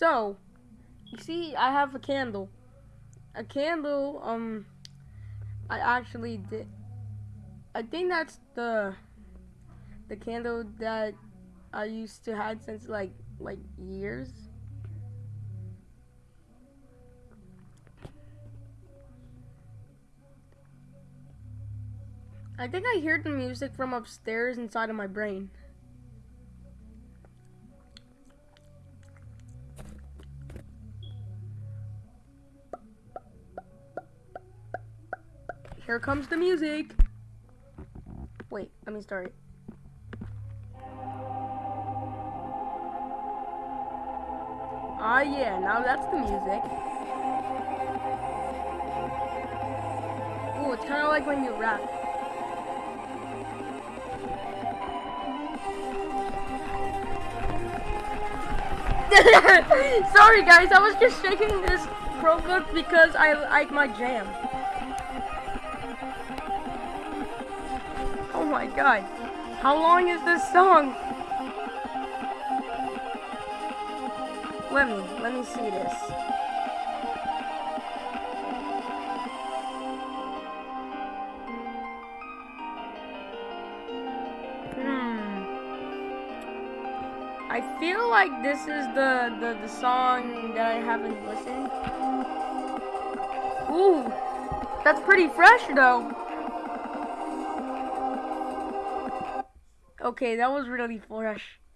So, you see, I have a candle. A candle, um, I actually did. I think that's the the candle that I used to have since like like years. I think I hear the music from upstairs inside of my brain. Here comes the music. Wait, let me start it. Ah, yeah, now that's the music. Ooh, it's kind of like when you rap. Sorry guys, I was just shaking this Chromebook because I like my jam. My god. How long is this song? Let me, let me see this. Hmm. I feel like this is the, the, the song that I haven't listened. Ooh, that's pretty fresh though. Okay, that was really fresh.